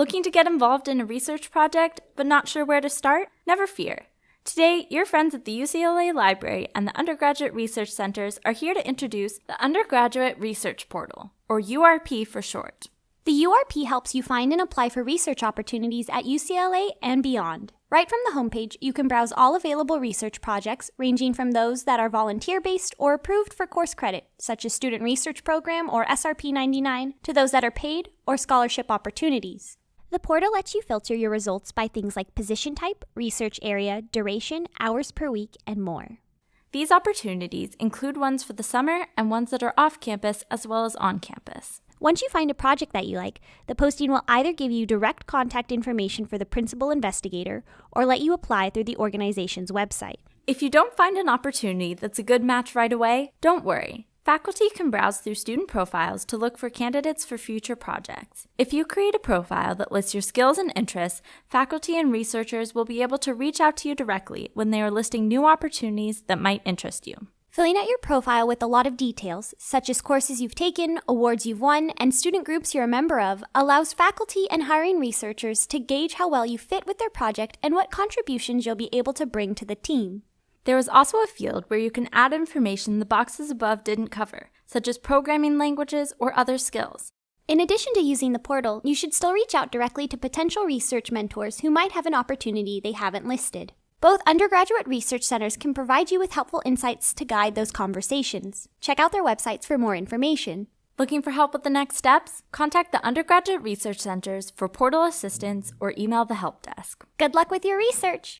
Looking to get involved in a research project but not sure where to start? Never fear. Today, your friends at the UCLA Library and the Undergraduate Research Centers are here to introduce the Undergraduate Research Portal, or URP for short. The URP helps you find and apply for research opportunities at UCLA and beyond. Right from the homepage, you can browse all available research projects, ranging from those that are volunteer based or approved for course credit, such as Student Research Program or SRP 99, to those that are paid or scholarship opportunities. The portal lets you filter your results by things like position type, research area, duration, hours per week, and more. These opportunities include ones for the summer and ones that are off campus as well as on campus. Once you find a project that you like, the posting will either give you direct contact information for the principal investigator or let you apply through the organization's website. If you don't find an opportunity that's a good match right away, don't worry. Faculty can browse through student profiles to look for candidates for future projects. If you create a profile that lists your skills and interests, faculty and researchers will be able to reach out to you directly when they are listing new opportunities that might interest you. Filling out your profile with a lot of details, such as courses you've taken, awards you've won, and student groups you're a member of, allows faculty and hiring researchers to gauge how well you fit with their project and what contributions you'll be able to bring to the team. There is also a field where you can add information the boxes above didn't cover, such as programming languages or other skills. In addition to using the portal, you should still reach out directly to potential research mentors who might have an opportunity they haven't listed. Both undergraduate research centers can provide you with helpful insights to guide those conversations. Check out their websites for more information. Looking for help with the next steps? Contact the undergraduate research centers for portal assistance or email the help desk. Good luck with your research!